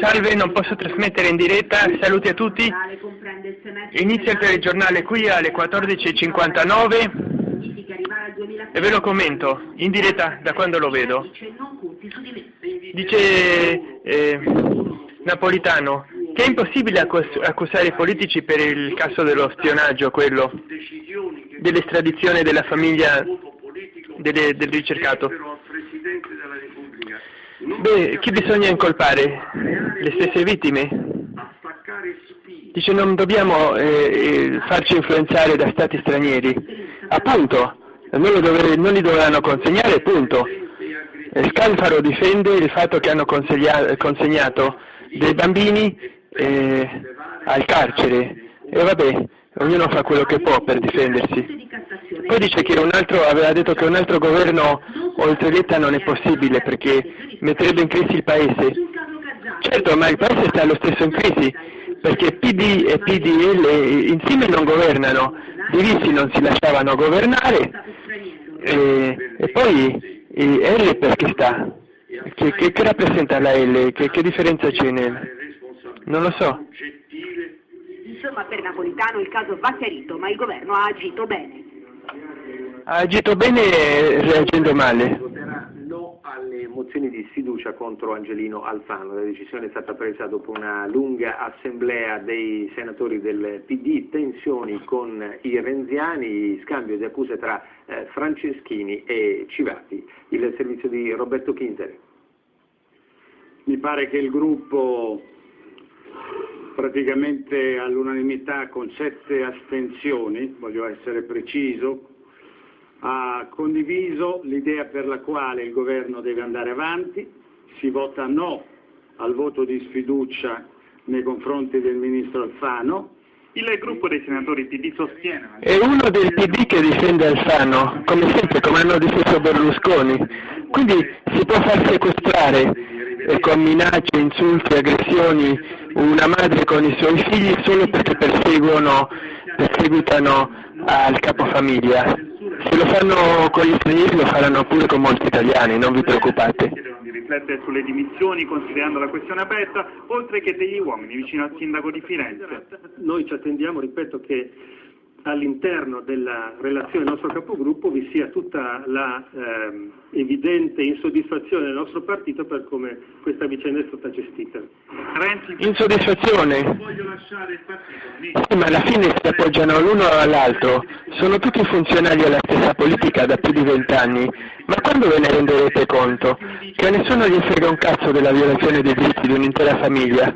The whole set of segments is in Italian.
Salve, non posso trasmettere in diretta, saluti a tutti. Inizia il telegiornale qui alle 14.59 e ve lo commento, in diretta da quando lo vedo. Dice eh, Napolitano che è impossibile accusare i politici per il caso dello spionaggio, quello dell'estradizione della famiglia delle, del ricercato. Beh, chi bisogna incolpare? Le stesse vittime? Dice non dobbiamo eh, eh, farci influenzare da stati stranieri. Appunto, non, dove, non li dovranno consegnare, punto. Scalfaro difende il fatto che hanno consegnato dei bambini eh, al carcere. E vabbè, ognuno fa quello che può per difendersi. Poi dice che un altro, aveva detto che un altro governo oltre Letta non è possibile perché metterebbe in crisi il paese. Certo, ma il paese sta lo stesso in crisi perché PD e PDL insieme non governano, divisi non si lasciavano governare e, e poi e L perché sta? Che, che, che rappresenta la L? Che, che differenza c'è nel... Non lo so. Insomma per Napolitano il caso va chiarito, ma il governo ha agito bene. Ha agito bene reagendo male. Voterà no alle mozioni di sfiducia contro Angelino Alfano. La decisione è stata presa dopo una lunga assemblea dei senatori del PD, tensioni con i renziani, scambio di accuse tra eh, Franceschini e Civati. Il servizio di Roberto Chinteri. Mi pare che il gruppo praticamente all'unanimità con sette astensioni, voglio essere preciso, ha condiviso l'idea per la quale il governo deve andare avanti, si vota no al voto di sfiducia nei confronti del ministro Alfano. Il gruppo dei senatori PD sostiene... È uno del PD che difende Alfano, come sempre, come hanno difeso Berlusconi. Quindi si può far sequestrare con minacce, insulti, aggressioni una madre con i suoi figli solo perché perseguono, perseguitano al capofamiglia. Se lo fanno con gli stranieri lo faranno pure con molti italiani, non vi preoccupate. Di riflettere sulle dimissioni considerando la questione aperta, oltre che degli uomini vicino al sindaco di Firenze. Noi ci attendiamo, ripeto, che all'interno della relazione del nostro capogruppo vi sia tutta la ehm, evidente insoddisfazione del nostro partito per come questa vicenda è stata gestita. Insoddisfazione? Sì, ma alla fine si appoggiano l'uno all'altro, sono tutti funzionali alla stessa politica da più di vent'anni, ma quando ve ne renderete conto? Che a nessuno gli frega un cazzo della violazione dei diritti di un'intera famiglia?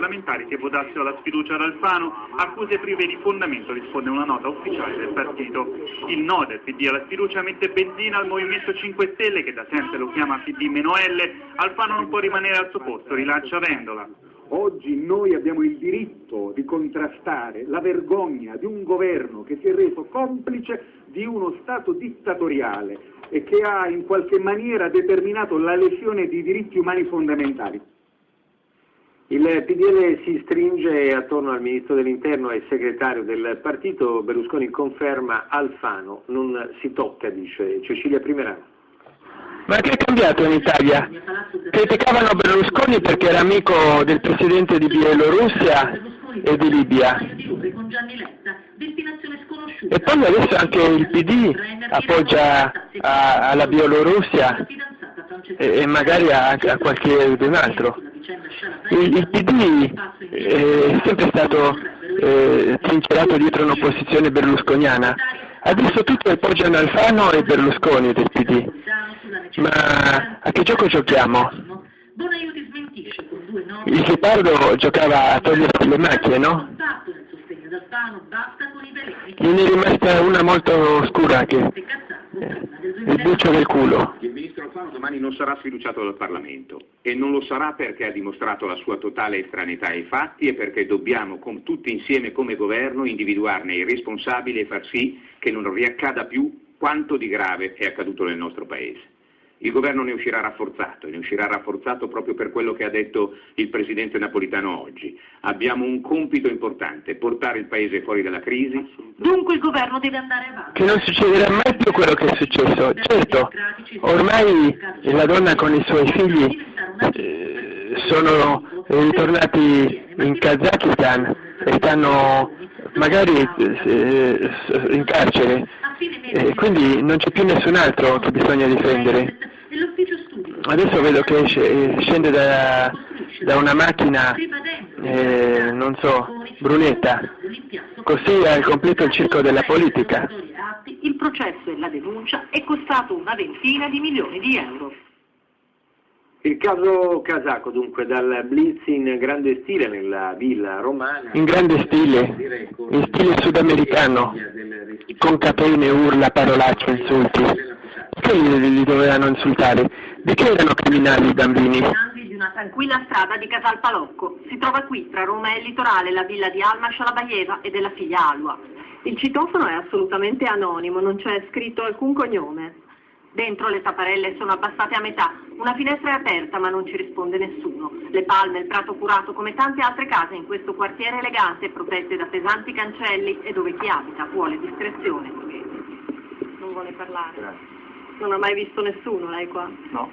Parlamentari che votassero la sfiducia ad Alfano, accuse prive di fondamento, risponde una nota ufficiale del partito. Il no del PD alla sfiducia mette benzina al Movimento 5 Stelle, che da sempre lo chiama PD-L, Alfano non può rimanere al suo posto, rilancia Vendola. Oggi noi abbiamo il diritto di contrastare la vergogna di un governo che si è reso complice di uno Stato dittatoriale e che ha in qualche maniera determinato la lesione di diritti umani fondamentali. Il PDL si stringe attorno al Ministro dell'Interno e segretario del partito, Berlusconi conferma Alfano, non si tocca, dice Cecilia Primerano. Ma che è cambiato in Italia? Criticavano Berlusconi perché era amico del presidente di Bielorussia e di Libia. E poi adesso anche il PD appoggia alla Bielorussia e, magari a, qualche altro. Il, PD è sempre stato eh, trincerato dietro un'opposizione berlusconiana. Adesso tutti appoggiano Alfano e Berlusconi del PD. Ma a che gioco giochiamo? Il Ghepardo giocava a togliersi le macchie, no? Gliene è rimasta una molto scura che il buccio del culo. Domani non sarà sfiduciato dal Parlamento e non lo sarà perché ha dimostrato la sua totale estraneità ai fatti e perché dobbiamo tutti insieme come governo individuarne i responsabili e far sì che non riaccada più quanto di grave è accaduto nel nostro Paese. Il governo ne uscirà rafforzato ne uscirà rafforzato proprio per quello che ha detto il Presidente Napolitano oggi. Abbiamo un compito importante, portare il Paese fuori dalla crisi. Dunque il governo deve andare avanti. Che non succederà mai più quello che è successo. Certo, ormai la donna con i suoi figli... Eh, sono ritornati in Kazakistan e stanno magari eh, in carcere, e quindi non c'è più nessun altro che bisogna difendere. Adesso vedo che scende da, da una macchina, eh, non so, brunetta, così ha completo il circo della politica. Il processo e la denuncia è costato una ventina di milioni di euro. Il caso Casacco, dunque, dal blitz in grande stile nella villa romana. In grande stile, in stile sudamericano, con catene, urla, parolacce, insulti. Perché li, li dovevano insultare? Di che erano criminali i bambini? di una tranquilla strada di Casal Palocco. Si trova qui, tra Roma e il litorale, la villa di Alma Scialabaieva e della figlia Alua. Il citofono è assolutamente anonimo, non c'è scritto alcun cognome. Dentro le tapparelle sono abbassate a metà, una finestra è aperta ma non ci risponde nessuno. Le palme, il prato curato come tante altre case in questo quartiere elegante protette da pesanti cancelli e dove chi abita vuole discrezione. Non vuole parlare. Non ha mai visto nessuno lei qua? No.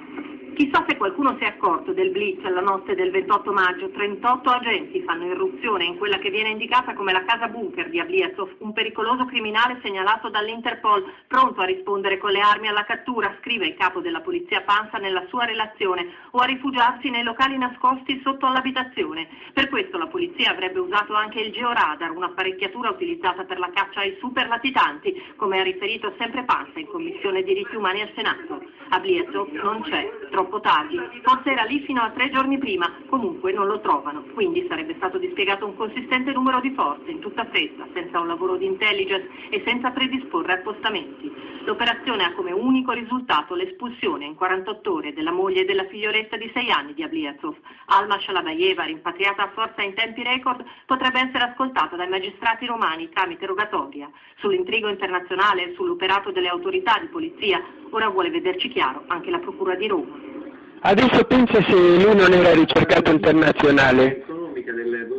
Chissà se qualcuno si è accorto del blitz la notte del 28 maggio. 38 agenti fanno irruzione in quella che viene indicata come la casa bunker di Abliasov, un pericoloso criminale segnalato dall'Interpol, pronto a rispondere con le armi alla cattura, scrive il capo della polizia Panza nella sua relazione, o a rifugiarsi nei locali nascosti sotto l'abitazione. Per questo la polizia avrebbe usato anche il georadar, un'apparecchiatura utilizzata per la caccia ai superlatitanti, come ha riferito sempre Panza in Commissione Diritti Umani al Senato. Abliasov non c'è, troppo tardi, forse era lì fino a tre giorni prima, comunque non lo trovano, quindi sarebbe stato dispiegato un consistente numero di forze in tutta fretta, senza un lavoro di intelligence e senza predisporre appostamenti. L'operazione ha come unico risultato l'espulsione in 48 ore della moglie e della figlioletta di 6 anni di Abliazov. Alma Shalabayeva, rimpatriata a forza in tempi record, potrebbe essere ascoltata dai magistrati romani tramite rogatoria. Sull'intrigo internazionale e sull'operato delle autorità di polizia, ora vuole vederci chiaro anche la Procura di Roma. Adesso pensa se lui non era ricercato internazionale,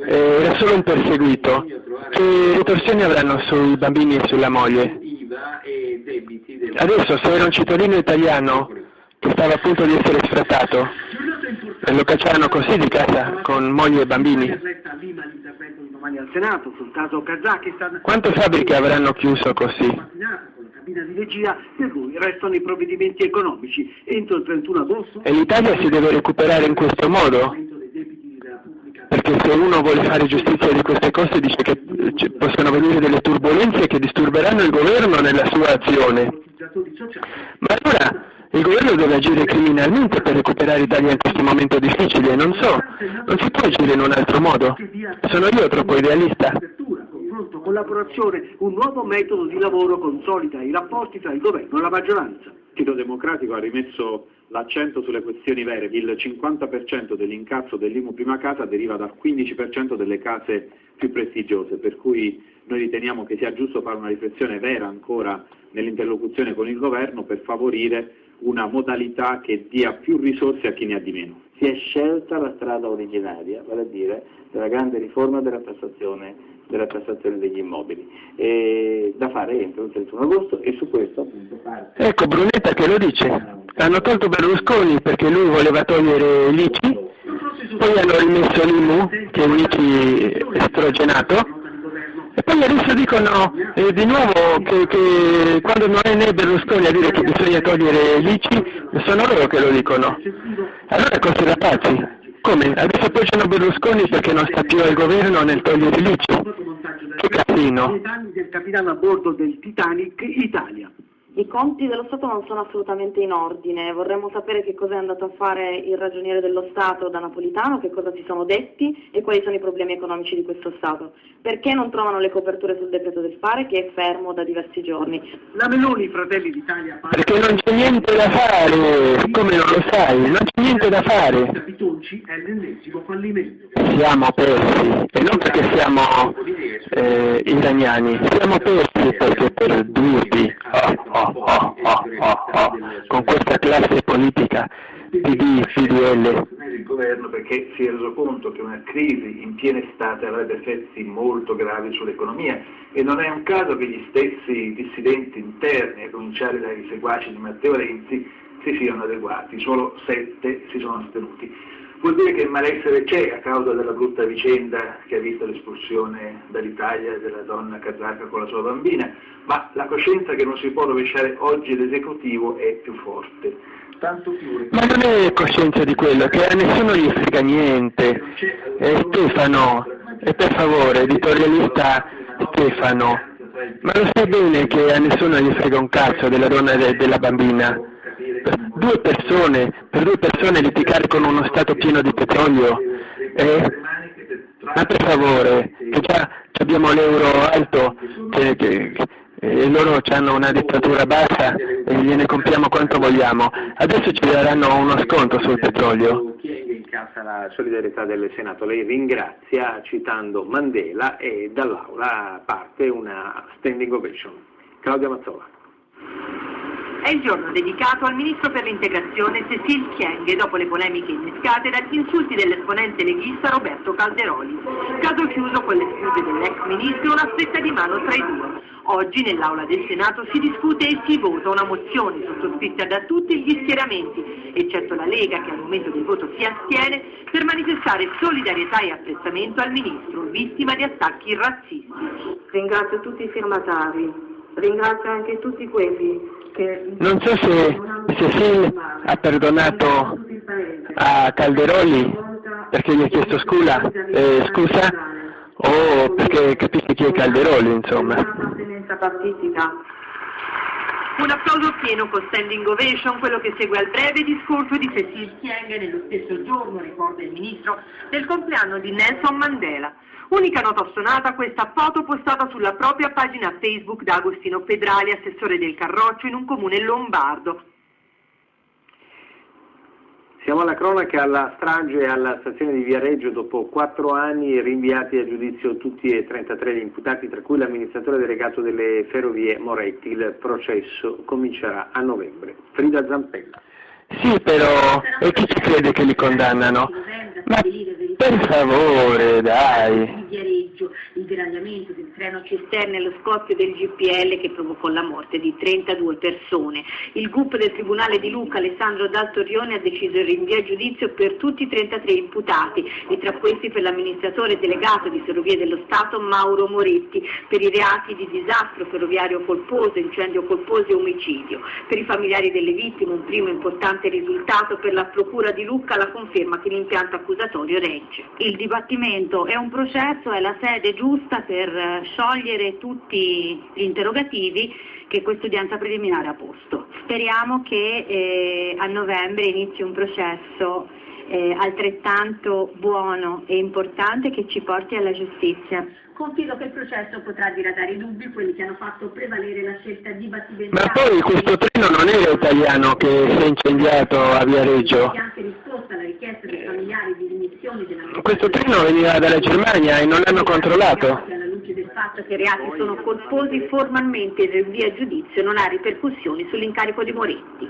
eh, era solo un perseguito, che ritorsioni avranno sui bambini e sulla moglie? Adesso se era un cittadino italiano che stava a punto di essere sfrattato, e lo cacciarono così di casa, con moglie e bambini. Quante fabbriche avranno chiuso così? Cabina di regia, per cui restano i provvedimenti economici. Entro il 31 agosto... E l'Italia si deve recuperare in questo modo? Perché se uno vuole fare giustizia di queste cose dice che possono venire delle turbulenze che disturberanno il governo nella sua azione. Ma allora il governo deve agire criminalmente per recuperare l'Italia in questo momento difficile, non so, non si può agire in un altro modo. Sono io troppo idealista collaborazione, un nuovo metodo di lavoro consolida i rapporti tra il governo e la maggioranza. Il Partito Democratico ha rimesso l'accento sulle questioni vere, il 50% dell'incasso dell'IMU prima casa deriva dal 15% delle case più prestigiose, per cui noi riteniamo che sia giusto fare una riflessione vera ancora nell'interlocuzione con il governo per favorire una modalità che dia più risorse a chi ne ha di meno. Si è scelta la strada originaria, vale a dire della grande riforma della tassazione della tassazione degli immobili, e da fare entro il 31 agosto e su questo appunto parte. Ecco Brunetta che lo dice, hanno tolto Berlusconi perché lui voleva togliere l'ICI, poi hanno rimesso l'IMU che è un ICI estrogenato e poi adesso dicono eh, di nuovo che, che, quando non è né Berlusconi a dire che bisogna togliere l'ICI, sono loro che lo dicono. Allora cose da pazzi. Come? Adesso appoggiano Berlusconi perché non sta più al governo nel togliere l'ICI? Che casino! del capitano a bordo del Titanic Italia. I conti dello Stato non sono assolutamente in ordine, vorremmo sapere che cosa è andato a fare il ragioniere dello Stato da Napolitano, che cosa si sono detti e quali sono i problemi economici di questo Stato. Perché non trovano le coperture sul decreto del fare che è fermo da diversi giorni? La Meloni, Fratelli d'Italia... Perché non c'è niente da fare, come non lo sai, non c'è niente da fare. Capitonci è l'ennesimo fallimento. Siamo persi, e non perché siamo eh, iraniani, siamo persi perché per durvi. Oh, oh oh, con questa classe politica PD, PDL. Il governo perché si è reso conto che una crisi in piena estate avrebbe effetti molto gravi sull'economia e non è un caso che gli stessi dissidenti interni, a cominciare dai seguaci di Matteo Renzi, si siano adeguati, solo sette si sono astenuti. Vuol dire che il malessere c'è a causa della brutta vicenda che ha visto l'espulsione dall'Italia della donna kazaka con la sua bambina, ma la coscienza che non si può rovesciare oggi l'esecutivo è più forte. Tanto più... Ma non è coscienza di quello, che a nessuno gli frega niente. Eh, Stefano, e per favore, editorialista Stefano, ma lo sai bene che a nessuno gli frega un cazzo della donna e de della bambina? Due persone, per due persone litigare con uno Stato pieno di petrolio? Eh? Ma per favore, che già abbiamo l'euro alto, che, che, e loro hanno una dittatura bassa e gliene compriamo quanto vogliamo. Adesso ci daranno uno sconto sul petrolio. Incassa la solidarietà del Senato. Lei ringrazia citando Mandela e dall'Aula parte una standing ovation. Claudia Mazzola. È il giorno dedicato al ministro per l'integrazione Cecil Chienghe dopo le polemiche innescate dagli insulti dell'esponente leghista Roberto Calderoli. Caso chiuso con le scuse dell'ex ministro, una stretta di mano tra i due. Oggi nell'Aula del Senato si discute e si vota una mozione sottoscritta da tutti gli schieramenti, eccetto la Lega che al momento del voto si astiene, per manifestare solidarietà e apprezzamento al ministro, vittima di attacchi razzisti. Ringrazio tutti i firmatari, ringrazio anche tutti quelli. Non so se Cecil ha perdonato a Calderoli perché gli ha chiesto scusa, eh, scusa o perché capisce chi è Calderoli, insomma. Un applauso pieno con standing ovation, quello che segue al breve discorso di Cecil Chienghe nello stesso giorno, ricorda il ministro, del compleanno di Nelson Mandela. Unica nota assonata questa foto postata sulla propria pagina Facebook da Agostino Pedrali, assessore del Carroccio in un comune lombardo. Siamo alla cronaca alla strage alla stazione di Viareggio dopo quattro anni rinviati a giudizio tutti e 33 gli imputati, tra cui l'amministratore delegato delle ferrovie Moretti. Il processo comincerà a novembre. Frida Zampella. Sì, però, e chi ci crede che li condannano? Ma per favore, dai. Il deragliamento del treno cisterne e lo scoppio del GPL che provocò la morte di 32 persone. Il GUP del Tribunale di Luca, Alessandro Daltorione, ha deciso il rinvio a giudizio per tutti i 33 imputati e tra questi per l'amministratore delegato di Ferrovie dello Stato Mauro Moretti per i reati di disastro ferroviario colposo, incendio colposo e omicidio. Per i familiari delle vittime un primo importante risultato per la Procura di Lucca la conferma che l'impianto accusatorio regge. Il dibattimento è un processo, è la sede giusta per eh, sciogliere tutti gli interrogativi che questa udienza preliminare ha posto. Speriamo che eh, a novembre inizi un processo eh, altrettanto buono e importante che ci porti alla giustizia. Confido che il processo potrà diradare i dubbi, quelli che hanno fatto prevalere la scelta dibattimentale. Ma poi questo treno non era italiano che si è incendiato a Viareggio. anche risposta alla richiesta dei familiari di dimissioni della Questo treno veniva dalla Germania e non l'hanno controllato. alla luce del fatto che i reati sono colposi formalmente il rinvio a giudizio non ha ripercussioni sull'incarico di Moretti.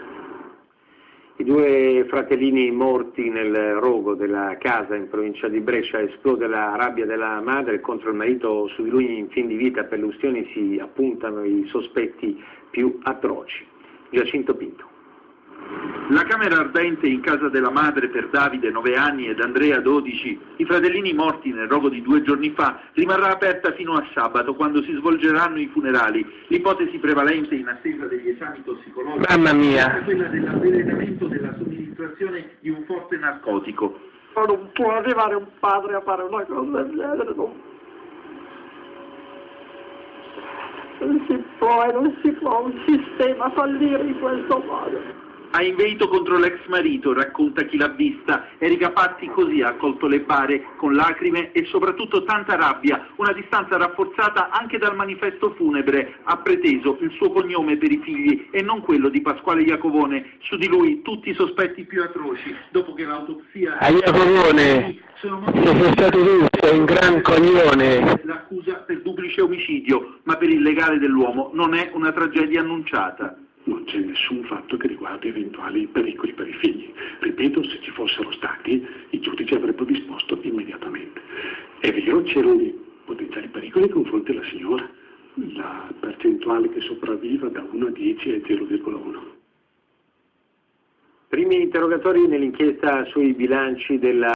I due fratellini morti nel rogo della casa in provincia di Brescia esplode la rabbia della madre contro il marito su di lui in fin di vita per le ustioni si appuntano i sospetti più atroci. Giacinto Pinto. La camera ardente in casa della madre per Davide, 9 anni, ed Andrea, 12, i fratellini morti nel rogo di due giorni fa, rimarrà aperta fino a sabato, quando si svolgeranno i funerali. L'ipotesi prevalente in attesa degli esami tossicologici Mamma mia. è quella dell'avvelenamento della somministrazione di un forte narcotico. Ma non può arrivare un padre a fare una cosa del genere, non, non si può e non si può un sistema fallire in questo modo. Ha inveito contro l'ex marito, racconta chi l'ha vista. Erika Patti così ha accolto le bare con lacrime e soprattutto tanta rabbia, una distanza rafforzata anche dal manifesto funebre. Ha preteso il suo cognome per i figli e non quello di Pasquale Iacovone. Su di lui tutti i sospetti più atroci, dopo che l'autopsia... A Iacovone, sei stato tu, sei un gran coglione. L'accusa per duplice omicidio, ma per il legale dell'uomo non è una tragedia annunciata. C'è nessun fatto che riguardi eventuali pericoli per i figli. Ripeto, se ci fossero stati, i giudici avrebbero disposto immediatamente. È vero, c'erano dei potenziali pericoli nei confronti della signora. La percentuale che sopravviva da 1 a 10 è 0,1. Primi interrogatori nell'inchiesta sui bilanci della